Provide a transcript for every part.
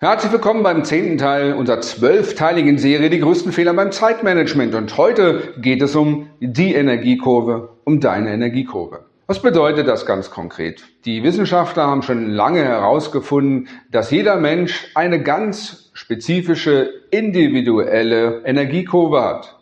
Herzlich willkommen beim zehnten Teil unserer zwölfteiligen Serie Die größten Fehler beim Zeitmanagement. Und heute geht es um die Energiekurve, um deine Energiekurve. Was bedeutet das ganz konkret? Die Wissenschaftler haben schon lange herausgefunden, dass jeder Mensch eine ganz spezifische, individuelle Energiekurve hat.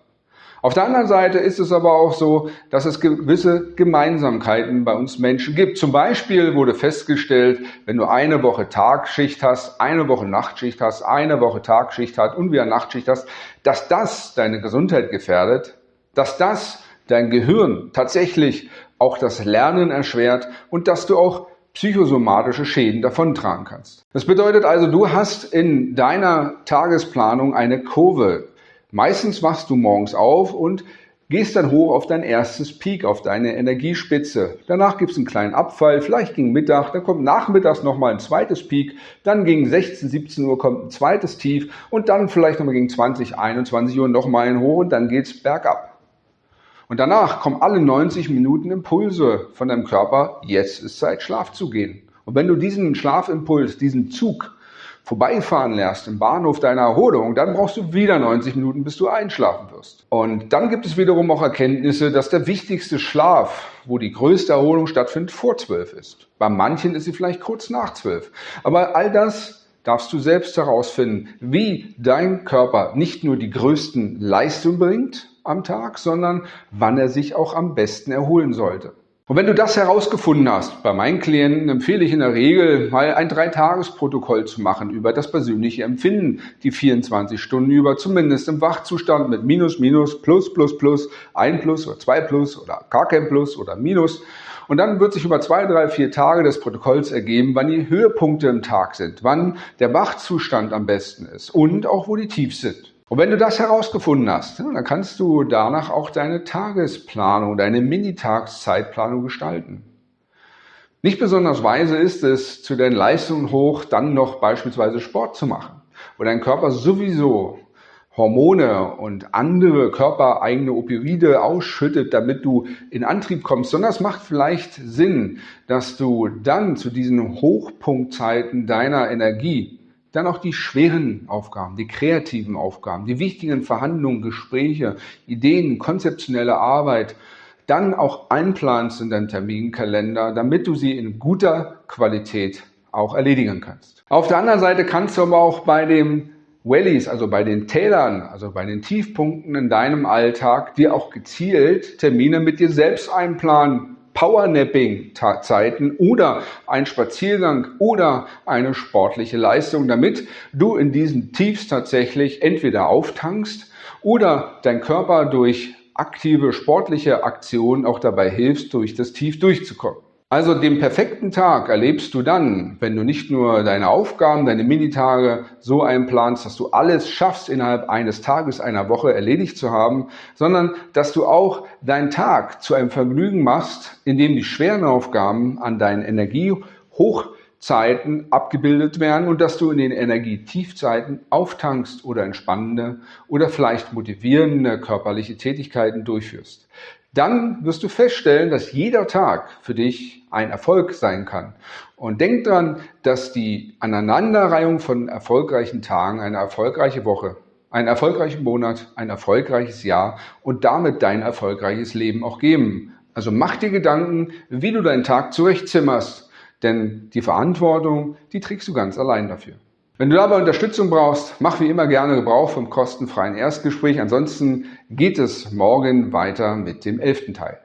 Auf der anderen Seite ist es aber auch so, dass es gewisse Gemeinsamkeiten bei uns Menschen gibt. Zum Beispiel wurde festgestellt, wenn du eine Woche Tagschicht hast, eine Woche Nachtschicht hast, eine Woche Tagschicht hast und wieder Nachtschicht hast, dass das deine Gesundheit gefährdet, dass das dein Gehirn tatsächlich auch das Lernen erschwert und dass du auch psychosomatische Schäden davontragen kannst. Das bedeutet also, du hast in deiner Tagesplanung eine Kurve Meistens wachst du morgens auf und gehst dann hoch auf dein erstes Peak, auf deine Energiespitze. Danach gibt es einen kleinen Abfall, vielleicht gegen Mittag, dann kommt nachmittags nochmal ein zweites Peak, dann gegen 16, 17 Uhr kommt ein zweites Tief und dann vielleicht nochmal gegen 20, 21 Uhr nochmal ein Hoch und dann geht es bergab. Und danach kommen alle 90 Minuten Impulse von deinem Körper, jetzt ist Zeit, Schlaf zu gehen. Und wenn du diesen Schlafimpuls, diesen Zug vorbeifahren lässt im Bahnhof deiner Erholung, dann brauchst du wieder 90 Minuten, bis du einschlafen wirst. Und dann gibt es wiederum auch Erkenntnisse, dass der wichtigste Schlaf, wo die größte Erholung stattfindet, vor 12 ist. Bei manchen ist sie vielleicht kurz nach 12. Aber all das darfst du selbst herausfinden, wie dein Körper nicht nur die größten Leistungen bringt am Tag, sondern wann er sich auch am besten erholen sollte. Und wenn du das herausgefunden hast, bei meinen Klienten empfehle ich in der Regel mal ein Dreitagesprotokoll zu machen über das persönliche Empfinden, die 24 Stunden über, zumindest im Wachzustand mit Minus, Minus, Plus, Plus, Plus, ein Plus oder zwei Plus oder gar kein Plus oder Minus. Und dann wird sich über zwei, drei, vier Tage des Protokolls ergeben, wann die Höhepunkte im Tag sind, wann der Wachzustand am besten ist und auch wo die Tiefs sind. Und wenn du das herausgefunden hast, dann kannst du danach auch deine Tagesplanung, deine Minitagszeitplanung gestalten. Nicht besonders weise ist es, zu deinen Leistungen hoch dann noch beispielsweise Sport zu machen, wo dein Körper sowieso Hormone und andere körpereigene Opioide ausschüttet, damit du in Antrieb kommst, sondern es macht vielleicht Sinn, dass du dann zu diesen Hochpunktzeiten deiner Energie dann auch die schweren Aufgaben, die kreativen Aufgaben, die wichtigen Verhandlungen, Gespräche, Ideen, konzeptionelle Arbeit, dann auch einplanst in deinen Terminkalender, damit du sie in guter Qualität auch erledigen kannst. Auf der anderen Seite kannst du aber auch bei den Wellies, also bei den Tälern, also bei den Tiefpunkten in deinem Alltag, dir auch gezielt Termine mit dir selbst einplanen, Powernapping-Zeiten oder ein Spaziergang oder eine sportliche Leistung, damit du in diesen Tiefs tatsächlich entweder auftankst oder dein Körper durch aktive sportliche Aktionen auch dabei hilfst, durch das Tief durchzukommen. Also den perfekten Tag erlebst du dann, wenn du nicht nur deine Aufgaben, deine Minitage so einplanst, dass du alles schaffst, innerhalb eines Tages, einer Woche erledigt zu haben, sondern dass du auch deinen Tag zu einem Vergnügen machst, indem die schweren Aufgaben an deinen Energiehochzeiten abgebildet werden und dass du in den Energietiefzeiten auftankst oder entspannende oder vielleicht motivierende körperliche Tätigkeiten durchführst dann wirst du feststellen, dass jeder Tag für dich ein Erfolg sein kann. Und denk dran, dass die Aneinanderreihung von erfolgreichen Tagen eine erfolgreiche Woche, einen erfolgreichen Monat, ein erfolgreiches Jahr und damit dein erfolgreiches Leben auch geben. Also mach dir Gedanken, wie du deinen Tag zurechtzimmerst, denn die Verantwortung, die trägst du ganz allein dafür. Wenn du dabei Unterstützung brauchst, mach wie immer gerne Gebrauch vom kostenfreien Erstgespräch. Ansonsten geht es morgen weiter mit dem elften Teil.